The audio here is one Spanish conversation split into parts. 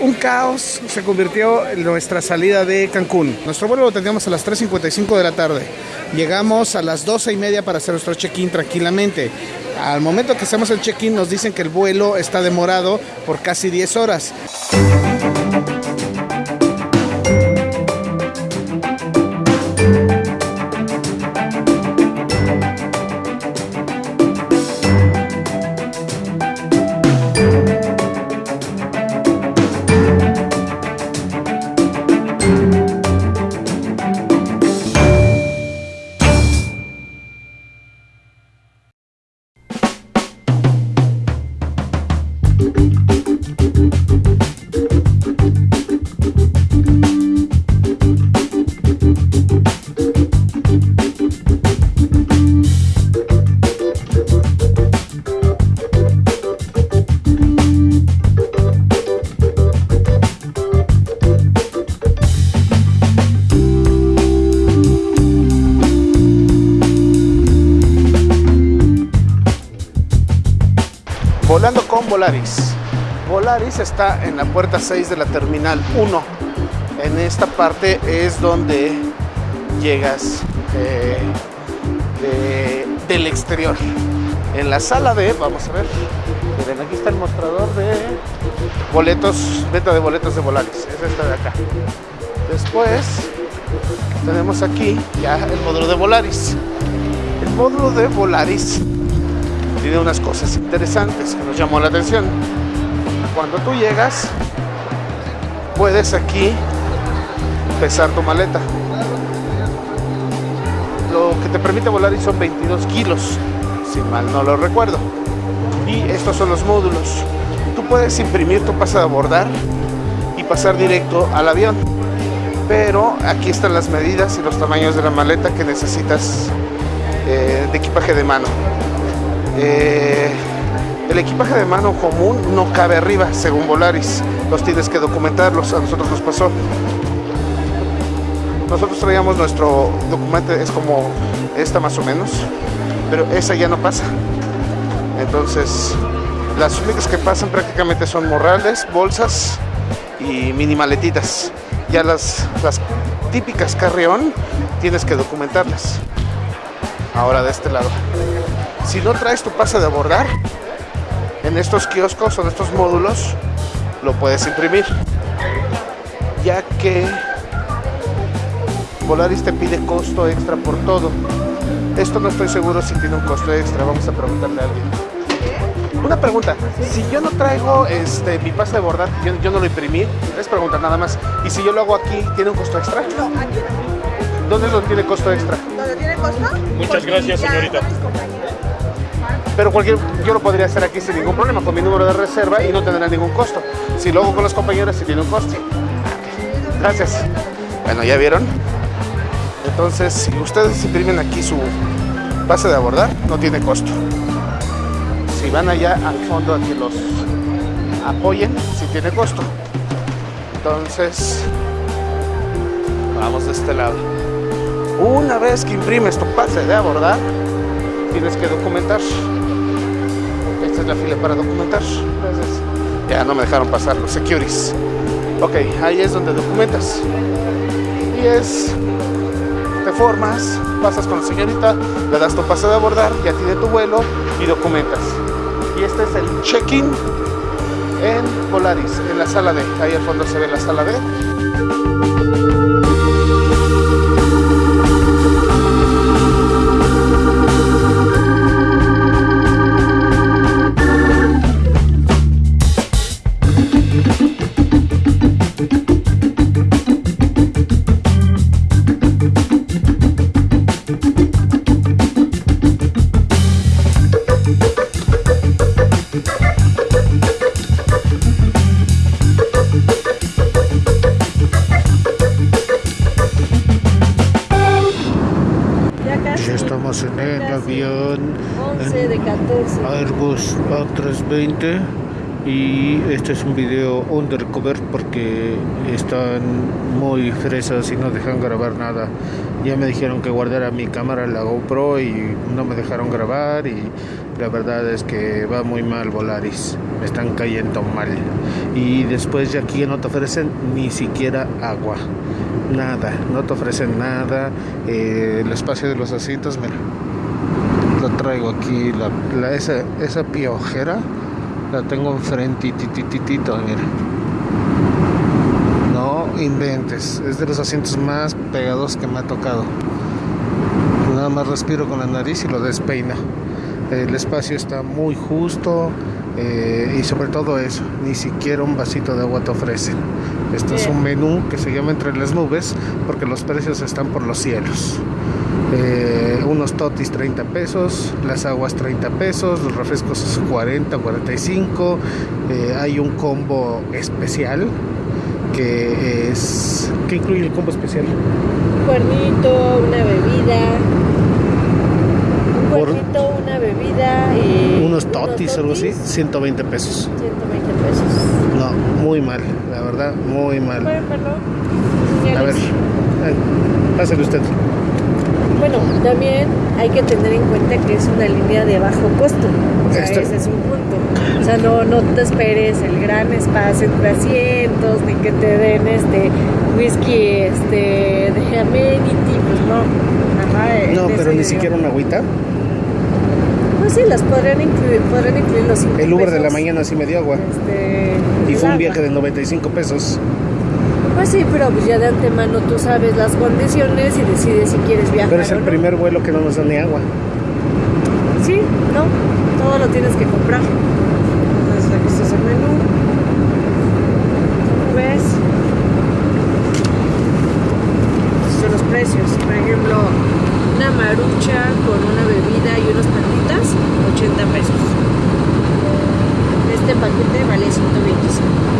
un caos se convirtió en nuestra salida de Cancún. Nuestro vuelo lo teníamos a las 3.55 de la tarde. Llegamos a las 12 y media para hacer nuestro check-in tranquilamente. Al momento que hacemos el check-in nos dicen que el vuelo está demorado por casi 10 horas. Volando con Volaris. Volaris está en la puerta 6 de la terminal 1. En esta parte es donde llegas eh, de- del exterior. En la sala D, vamos a ver. Miren, aquí está el mostrador de boletos, venta de boletos de Volaris. Es esta de acá. Después tenemos aquí ya el módulo de Volaris. El módulo de Volaris tiene unas cosas interesantes que nos llamó la atención. Cuando tú llegas, puedes aquí pesar tu maleta. Lo que te permite volar son 22 kilos, si mal no lo recuerdo. Y estos son los módulos. Tú puedes imprimir tu pase de abordar y pasar directo al avión. Pero aquí están las medidas y los tamaños de la maleta que necesitas eh, de equipaje de mano. Eh, el equipaje de mano común no cabe arriba, según Volaris. Los tienes que documentarlos, a nosotros nos pasó. Nosotros traíamos nuestro documento, es como esta más o menos, pero esa ya no pasa. Entonces, las únicas que pasan prácticamente son morrales, bolsas y mini maletitas. Ya las, las típicas carrión tienes que documentarlas. Ahora de este lado. Si no traes tu pase de abordar, en estos kioscos o en estos módulos lo puedes imprimir. Ya que Volaris te pide costo extra por todo. Esto no estoy seguro si tiene un costo extra. Vamos a preguntarle a alguien. Una pregunta, si yo no traigo este, mi pase de abordar, yo, yo no lo imprimí, es pregunta nada más. Y si yo lo hago aquí, ¿tiene un costo extra? No, aquí no. ¿Dónde lo tiene costo extra? ¿Dónde tiene costo? Muchas Porque gracias, señorita. Compañeros. Pero cualquier, yo lo podría hacer aquí sin ningún problema, con mi número de reserva y no tendrá ningún costo. Si lo hago con las compañeras, sí tiene un costo. Gracias. Bueno, ¿ya vieron? Entonces, si ustedes imprimen aquí su base de abordar, no tiene costo. Si van allá al fondo a que los apoyen, sí tiene costo. Entonces, vamos de este lado. Una vez que imprimes tu pase de abordar, tienes que documentar. La fila para documentar. Ya no me dejaron pasar los securities. Ok, ahí es donde documentas. Y es, te formas, pasas con la señorita, le das tu pase de abordar, ya tiene tu vuelo y documentas. Y este es el check-in en Volaris, en la sala D. Ahí al fondo se ve la sala D. 2020 y este es un video undercover porque están muy fresas y no dejan grabar nada. Ya me dijeron que guardara mi cámara la GoPro y no me dejaron grabar y la verdad es que va muy mal Volaris. Me están cayendo mal. Y después de aquí no te ofrecen ni siquiera agua. Nada no te ofrecen nada. Eh, el espacio de los asientos mira traigo aquí la, esa, esa piojera la tengo enfrente tititito mira. No inventes es de los asientos más pegados que me ha tocado. Nada más respiro con la nariz y lo despeina. El espacio está muy justo eh, y sobre todo eso ni siquiera un vasito de agua te ofrecen esto es un menú que se llama entre las nubes porque los precios están por los cielos. Eh, unos totis 30 pesos, las aguas 30 pesos, los refrescos 40, 45. Eh, hay un combo especial que es. ¿Qué incluye el combo especial? Un cuernito, una bebida. Un cuernito, una bebida y. Unos totis, algo así, 120 pesos. 120 pesos. No, muy mal, la verdad, muy mal. A ver, pásale usted. Bueno, también hay que tener en cuenta que es una línea de bajo costo. O sea, ese es un punto. O sea, no, no te esperes el gran espacio entre asientos, ni que te den este whisky este de amenity, pues no. Ajá, no, pero ni siquiera una agüita. Pues sí, las podrían incluir, podrían incluir los El Uber de la mañana sí me dio agua. Este, y fue un viaje de 95 pesos. Pues sí, pero pues ya de antemano tú sabes las condiciones y decides si quieres viajar. Pero es el primer vuelo que no nos da ni agua. Sí, no, todo lo tienes que comprar. Entonces aquí está el menú. ¿Cómo ves? son los precios. Por ejemplo, una marucha con una bebida y unas patitas, 80 pesos. Este paquete vale 125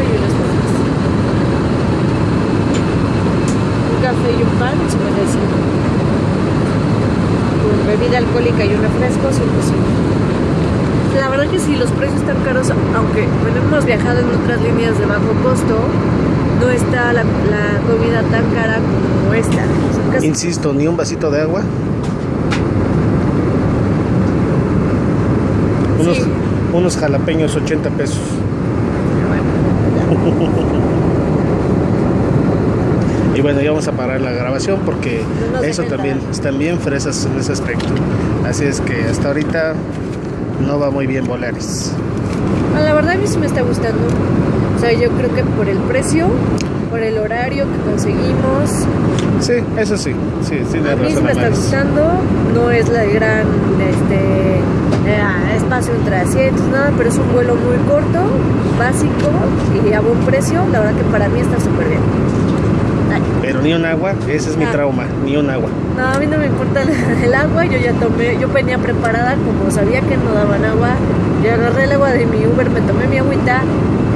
y unas papas. Un café y un pan, 55. Con bebida alcohólica y un refresco, 105. La verdad que si los precios están caros, aunque bueno, hemos viajado en otras líneas de bajo costo, no está la, la comida tan cara como esta. Insisto, ni un vasito de agua. Unos, sí. unos jalapeños 80 pesos. y bueno, ya vamos a parar la grabación porque eso también están bien fresas en ese aspecto. Así es que hasta ahorita no va muy bien Volaris. La verdad a mí sí me está gustando. O sea, yo creo que por el precio, por el horario que conseguimos. Sí, eso sí. sí, sí a mí sí me está gustando. No es la gran este, eh, espacio entre asientos, nada, pero es un vuelo muy corto, básico y a buen precio. La verdad que para mí está súper bien. Ni un agua, ese es mi ah. trauma, ni un agua. No, a mí no me importa el, agua, yo ya tomé, yo venía preparada, como sabía que no daban agua, yo agarré el agua de mi Uber, me tomé mi agüita,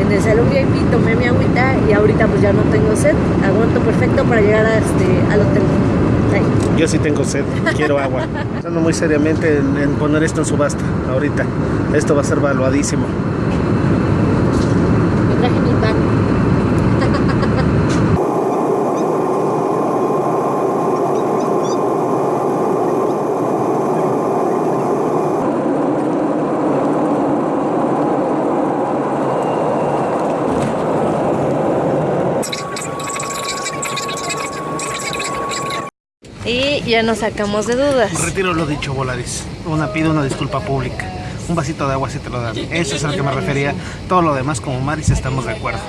en el salón VIP tomé mi agüita y ahorita pues ya no tengo sed, aguanto perfecto para llegar a este, al hotel. Yo sí tengo sed, quiero agua. Pensando muy seriamente en, poner esto en subasta ahorita. Esto va a ser valuadísimo. Me traje mi pan. Ya nos sacamos de dudas. Retiro lo dicho, Volaris. Una pido una disculpa pública. Un vasito de agua si te lo dan. Eso es a lo que me refería. Todo lo demás, como Maris, estamos de acuerdo.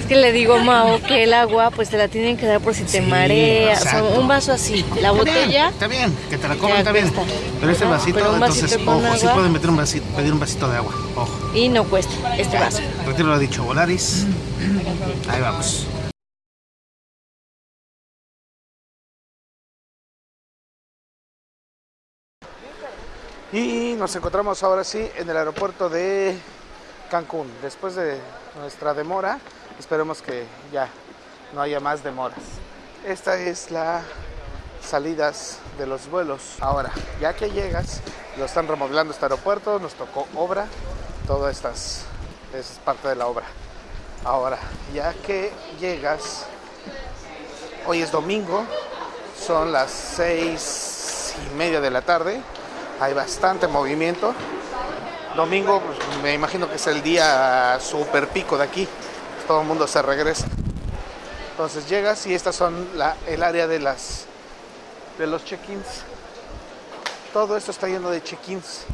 Es que le digo, Mao, que el agua pues te la tienen que dar por si te marea. O sea, un vaso así. La botella. está bien, que te la coman, está bien. Pero ese vasito, entonces, ojo, sí pueden meter un vasito, pedir un vasito de agua. Ojo. Y no cuesta este vaso. Retiro lo dicho, Volaris. Ahí vamos. Y nos encontramos ahora sí en el aeropuerto de Cancún. Después de nuestra demora, esperemos que ya no haya más demoras. Esta es la salidas de los vuelos. Ahora, ya que llegas, Lo están remodelando este aeropuerto, nos tocó obra, todo estas es parte de la obra. Ahora, ya que llegas, hoy es domingo, son las seis y media de la tarde, hay bastante movimiento. Domingo, pues, me imagino que es el día super pico de aquí, todo el mundo se regresa. Entonces llegas y estas son el área de las de los check-ins. Todo esto está lleno de check-ins.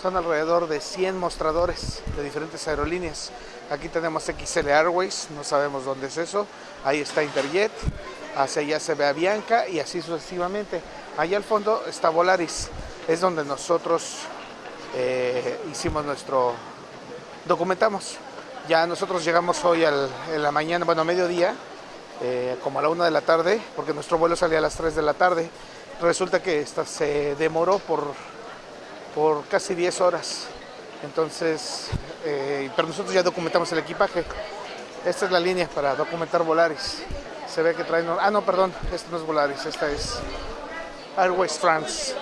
Son alrededor de 100 mostradores de diferentes aerolíneas. Aquí tenemos XL Airways, no sabemos dónde es eso. Ahí está Interjet, hacia allá se ve Avianca y así sucesivamente. Allá al fondo está Volaris, es donde nosotros eh, hicimos nuestro, documentamos. Ya nosotros llegamos hoy al, en la mañana, bueno, mediodía, eh, como a la una de la tarde, porque nuestro vuelo salía a las 3 de la tarde. Resulta que esta se demoró por, por casi 10 horas. Entonces, eh, pero nosotros ya documentamos el equipaje. Esta es la línea para documentar Volaris. Se ve que traen... Ah, no, perdón, esta no es Volaris, esta es Airways France.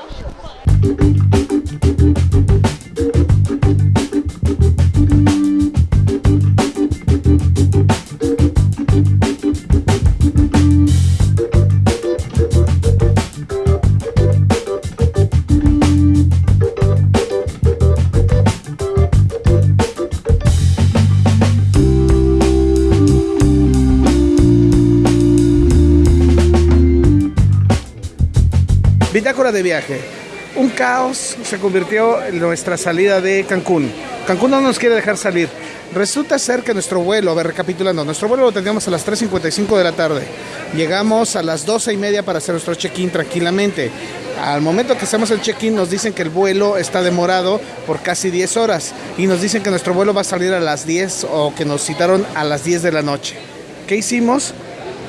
Bitácora de viaje. Un caos se convirtió en nuestra salida de Cancún. Cancún no nos quiere dejar salir. Resulta ser que nuestro vuelo, a ver, recapitulando, nuestro vuelo lo teníamos a las 3.55 de la tarde. Llegamos a las 12 y media para hacer nuestro check-in tranquilamente. Al momento que hacemos el check-in nos dicen que el vuelo está demorado por casi 10 horas y nos dicen que nuestro vuelo va a salir a las 10 o que nos citaron a las 10 de la noche. ¿Qué hicimos?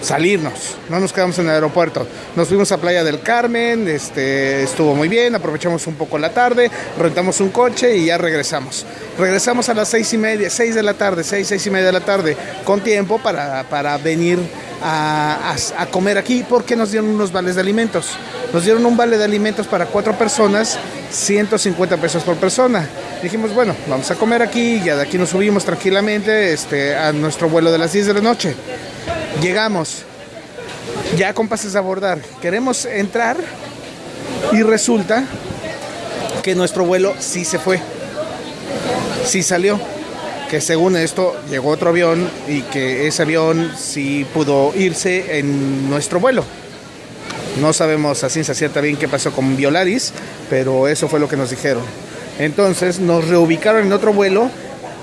Salirnos, no nos quedamos en el aeropuerto. Nos fuimos a Playa del Carmen, este, estuvo muy bien, aprovechamos un poco la tarde, rentamos un coche y ya regresamos. Regresamos a las seis y media, seis de la tarde, seis, seis y media de la tarde, con tiempo para, para venir a, a, comer aquí porque nos dieron unos vales de alimentos. Nos dieron un vale de alimentos para cuatro personas, 150 pesos por persona. Dijimos, bueno, vamos a comer aquí, ya de aquí nos subimos tranquilamente este, a nuestro vuelo de las 10 de la noche. Llegamos, ya con pases a abordar, queremos entrar y resulta que nuestro vuelo sí se fue, sí salió, que según esto llegó otro avión y que ese avión sí pudo irse en nuestro vuelo. No sabemos a ciencia cierta bien qué pasó con Violaris, pero eso fue lo que nos dijeron. Entonces nos reubicaron en otro vuelo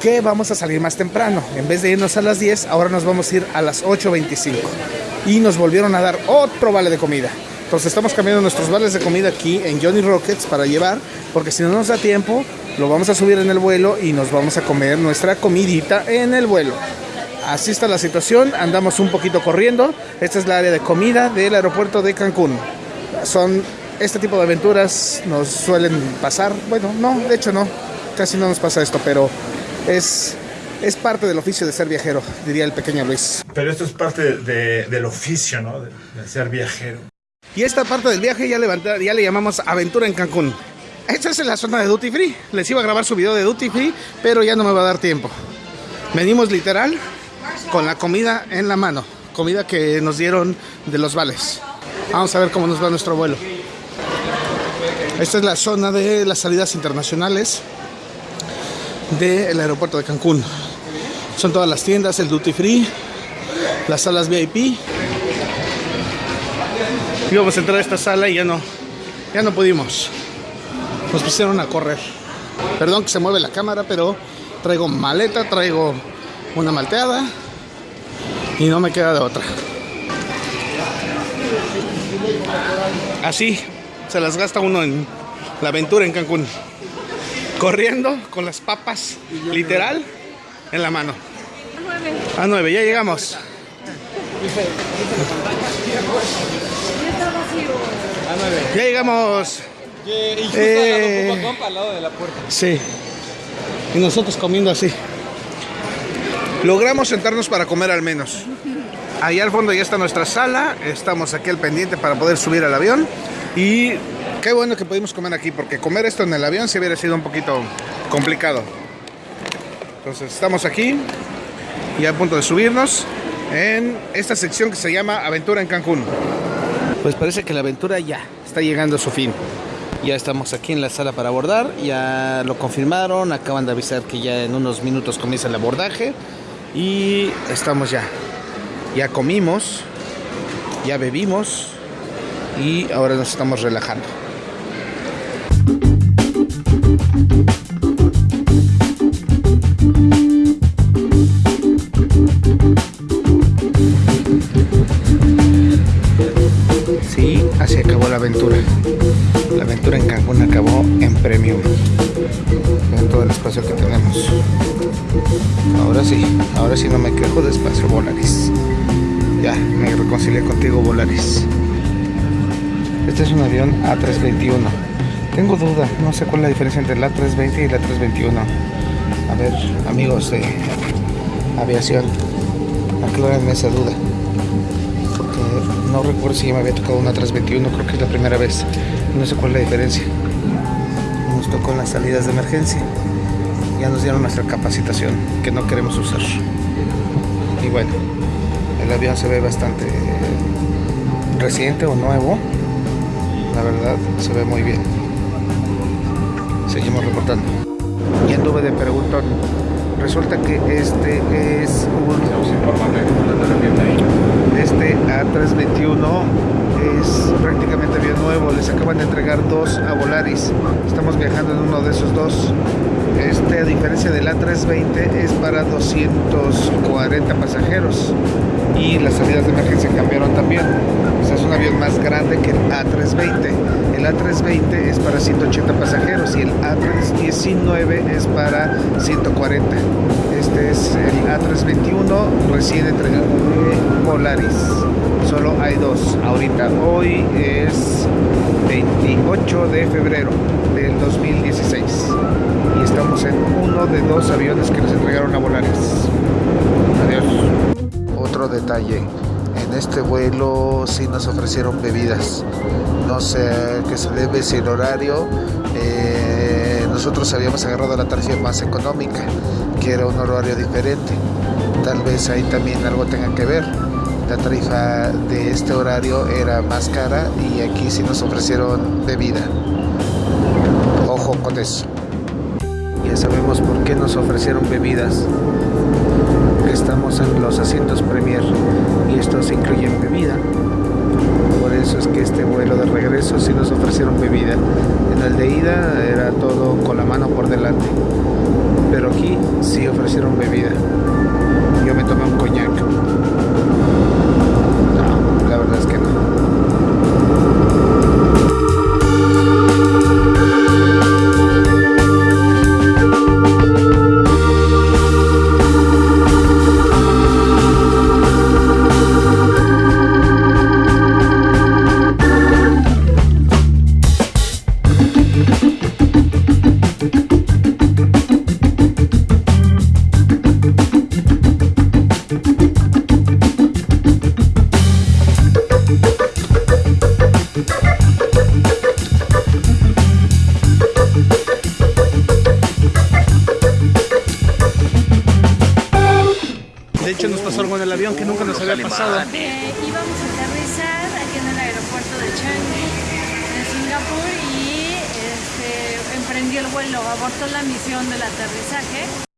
que vamos a salir más temprano. En vez de irnos a las 10, ahora nos vamos a ir a las 8.25. Y nos volvieron a dar otro vale de comida. Entonces estamos cambiando nuestros vales de comida aquí en Johnny Rockets para llevar, porque si no nos da tiempo, lo vamos a subir en el vuelo y nos vamos a comer nuestra comidita en el vuelo. Así está la situación, andamos un poquito corriendo. Esta es la área de comida del aeropuerto de Cancún. Son este tipo de aventuras nos suelen pasar. Bueno, no, de hecho no, casi no nos pasa esto, pero es, es parte del oficio de ser viajero, diría el pequeño Luis. Pero esto es parte de, del oficio, ¿no? De, de, ser viajero. Y esta parte del viaje ya, levanta, ya le llamamos Aventura en Cancún. Esta es la zona de Duty Free. Les iba a grabar su video de Duty Free, pero ya no me va a dar tiempo. Venimos literal con la comida en la mano. Comida que nos dieron de los vales. Vamos a ver cómo nos va nuestro vuelo. Esta es la zona de las salidas internacionales del aeropuerto de Cancún. Son todas las tiendas, el duty free, las salas VIP. Íbamos a entrar a esta sala y ya no, ya no pudimos. Nos pusieron a correr. Perdón que se mueve la cámara, pero traigo maleta, traigo una malteada y no me queda de otra. Así se las gasta uno en la aventura en Cancún corriendo con las papas, literal, en la mano. A 9, ya llegamos. Ya llegamos. Y justo eh, al lado de la puerta. Sí. Y nosotros comiendo así. Logramos sentarnos para comer al menos. Ahí al fondo ya está nuestra sala. Estamos aquí al pendiente para poder subir al avión. Y Qué bueno que pudimos comer aquí, porque comer esto en el avión sí hubiera sido un poquito complicado. Entonces estamos aquí y a punto de subirnos en esta sección que se llama Aventura en Cancún. Pues parece que la aventura ya está llegando a su fin. Ya estamos aquí en la sala para abordar, ya lo confirmaron, acaban de avisar que ya en unos minutos comienza el abordaje y estamos ya. Ya comimos, ya bebimos y ahora nos estamos relajando. Sí, así acabó la aventura. La aventura en Cancún acabó en premium. Vean todo el espacio que tenemos. Ahora sí, ahora sí no me quejo de espacio Volaris. Ya, me reconcilié contigo Volaris. Este es un avión A321. Tengo duda, no sé cuál es la diferencia entre el A320 y el A321. A ver, amigos de aviación, aclárenme esa duda. No recuerdo si ya me había tocado un A321, creo que es la primera vez. No sé cuál es la diferencia. Nos tocó en las salidas de emergencia. Ya nos dieron nuestra capacitación, que no queremos usar. Y bueno, el avión se ve bastante reciente o nuevo. La verdad, se ve muy bien. Seguimos reportando. Y anduve de preguntón. Resulta que este es un... Este A321 es prácticamente avión nuevo. Les acaban de entregar dos a Volaris. Estamos viajando en uno de esos dos. Este, a diferencia del A320, es para 240 pasajeros. Y las salidas de emergencia cambiaron también. Es un avión más grande que el A320. El A320 es para 180 pasajeros y el A319 es para 140. Este es el A321 recién entregado de Volaris. Solo hay dos ahorita. Hoy es 28 de febrero del 2016 y estamos en uno de dos aviones que les entregaron a Volaris. Adiós. Otro detalle. En este vuelo sí nos ofrecieron bebidas. No sé qué se debe, si el horario. eh, nosotros habíamos agarrado la tarifa más económica, que era un horario diferente. Tal vez ahí también algo tenga que ver. La tarifa de este horario era más cara y aquí sí nos ofrecieron bebida. Ojo con eso. Ya sabemos por qué nos ofrecieron bebidas. Estamos en los asientos Premier y estos incluyen bebida. Por eso es que este vuelo de regreso sí nos ofrecieron bebida. En el de ida avión que nunca nos había pasado. Eh, íbamos a aterrizar aquí en el aeropuerto de Changi, en Singapur, y este, emprendió el vuelo, abortó la misión del aterrizaje.